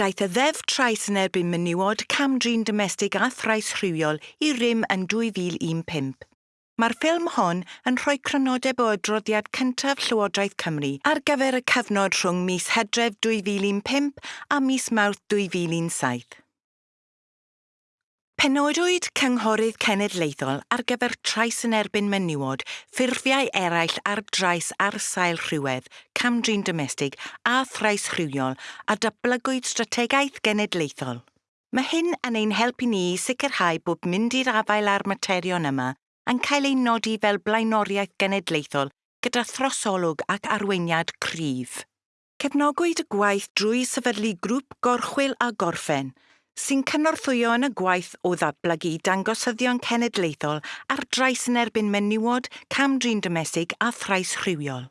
daeth y ddef trais yn erbyn menywod, camdrin domestig a thrais rhywiol i rym yn 2015. Mae'r ffilm hon yn rhoi crynodeb o adroddiad cyntaf Llywodraeth Cymru ar gyfer y cyfnod rhwng mis Hedref 2015 a mis Mawrth 2017. Penodwyd cynghorydd cenedlaethol ar gyfer trais yn erbyn menywod, ffurfiau eraill ar drais ar sail rhywedd, camdrin domestig a thrais rhywiol a dablygwyd strategaeth genedlaethol. Mae hyn yn ein helpu ni sicrhau bod mynd i'r afael ar materion yma yn cael ei nodi fel blaenoriaeth genedlaethol gyda throsolwg ac arweiniad cryf. Cefnogwyd y gwaith drwy sefydlu grŵp gorchwil a gorffen – sy'n cynorthwyo yn y gwaith o ddatblygu dangosyddion cenedlaethol ar drais yn erbyn menywod, camdrin domestig a thrais rhywiol.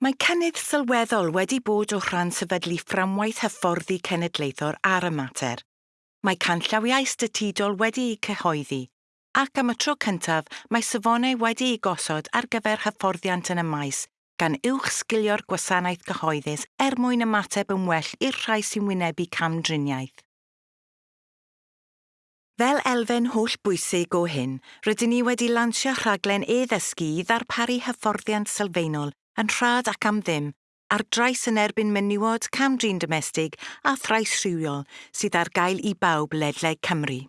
Mae cynnydd sylweddol wedi bod o rhan sefydlu fframwaith hyfforddi cenedlaethol ar y mater. Mae canllawiau statudol wedi eu cyhoeddi, ac am y tro cyntaf mae safonau wedi eu gosod ar gyfer hyfforddiant yn y maes, gan uwch sgilio'r gwasanaeth cyhoeddus er mwyn ymateb yn well i'r rhai sy'n wynebu camdriniaeth. Fel elfen hollbwysig o hyn, rydyn ni wedi lansio rhaglen e-ddysgu i ddarparu hyfforddiant sylfaenol yn rhad ac am ddim ar drais yn erbyn menywod camdrin domestig a thrais rhywiol sydd ar gael i bawb ledlau Cymru.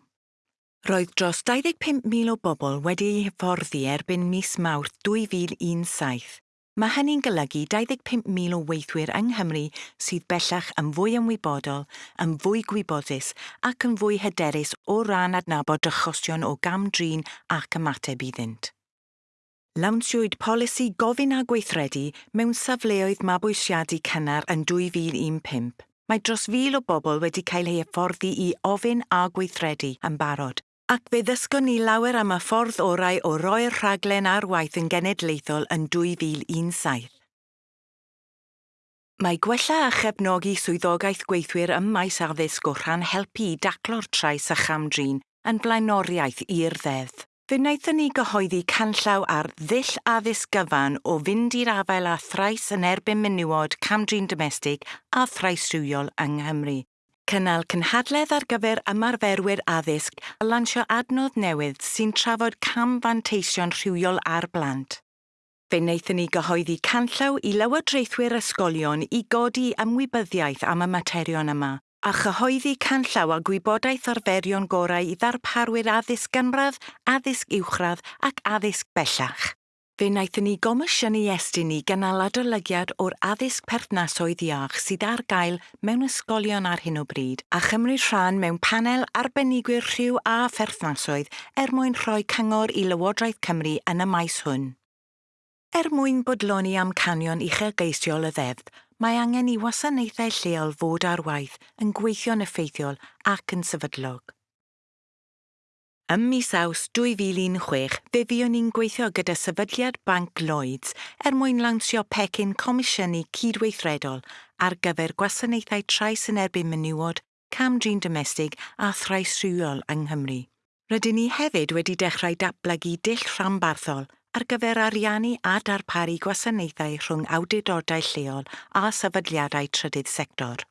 Roedd dros 25,000 o bobl wedi eu hyfforddi erbyn mis Mawrth 2017 Mae hynny'n golygu 25,000 o weithwyr yng Nghymru sydd bellach yn fwy ymwybodol, yn fwy gwybodus ac yn fwy hyderus o ran adnabod achosion o gam drin ac ymateb iddynt. Lawnsiwyd polisi gofyn a gweithredu mewn safleoedd mabwysiadu cynnar yn 2015. Mae dros fil o bobl wedi cael eu hyfforddi i ofyn a gweithredu yn barod ac fe ddysgon ni lawer am y ffordd orau o roi'r rhaglen ar waith yn genedlaethol yn 2017. Mae gwella a chefnogi swyddogaeth gweithwyr ym maes addysg o rhan helpu daclo'r trais a chamdrin yn blaenoriaeth i'r ddeddf. Fe wnaethon ni gyhoeddi canllaw ar ddill addysg gyfan o fynd i'r afael a thrais yn erbyn menywod camdrin domestig a thraisrhywiol yng Nghymru cynnal cynhadledd ar gyfer ymarferwyr addysg a lansio adnodd newydd sy'n trafod cam fanteision rhywiol ar blant. Fe wnaethon ni gyhoeddi canllaw i lywodraethwyr ysgolion i godi ymwybyddiaeth am y materion yma a chyhoeddi canllaw a gwybodaeth arferion gorau i ddarparwyr addysg gynradd, addysg uwchradd ac addysg bellach. Fe wnaethon ni gomisiynu estyn ni gynnal adolygiad o'r addysg perthnasoedd iach sydd ar gael mewn ysgolion ar hyn o bryd a chymryd rhan mewn panel arbenigwyr rhyw a pherthnasoedd er mwyn rhoi cyngor i Lywodraeth Cymru yn y maes hwn. Er mwyn bodloni am canion uchelgeisiol y ddeddf, mae angen i wasanaethau lleol fod ar waith yn gweithio'n effeithiol ac yn sefydlog. Ym mis aws 2016, fe fuon ni'n gweithio gyda sefydliad Banc Lloyds er mwyn lawnsio pecyn comisiynu cydweithredol ar gyfer gwasanaethau trais yn erbyn menywod, camdrin domestig a thrais rhywiol yng Nghymru. Rydyn ni hefyd wedi dechrau datblygu dill rhanbarthol ar gyfer ariannu a darparu gwasanaethau rhwng awdurdodau lleol a sefydliadau trydydd sector.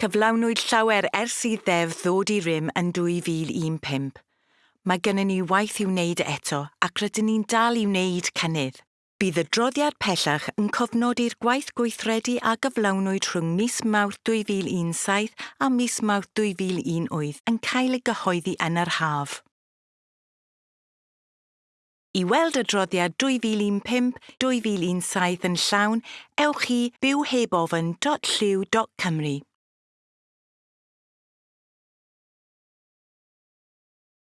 Cyflawnwyd llawer ers i ddeddf ddod i rym yn 2015. Mae gennym ni waith i wneud eto ac rydyn ni'n dal i wneud cynnydd. Bydd y droddiad pellach yn cofnodi'r gwaith gweithredu a gyflawnwyd rhwng mis Mawrth 2017 a mis Mawrth 2018 yn cael ei gyhoeddi yn yr haf. I weld y droddiad 2015-2017 yn llawn, ewch i bywhebofyn.lliw.cymru.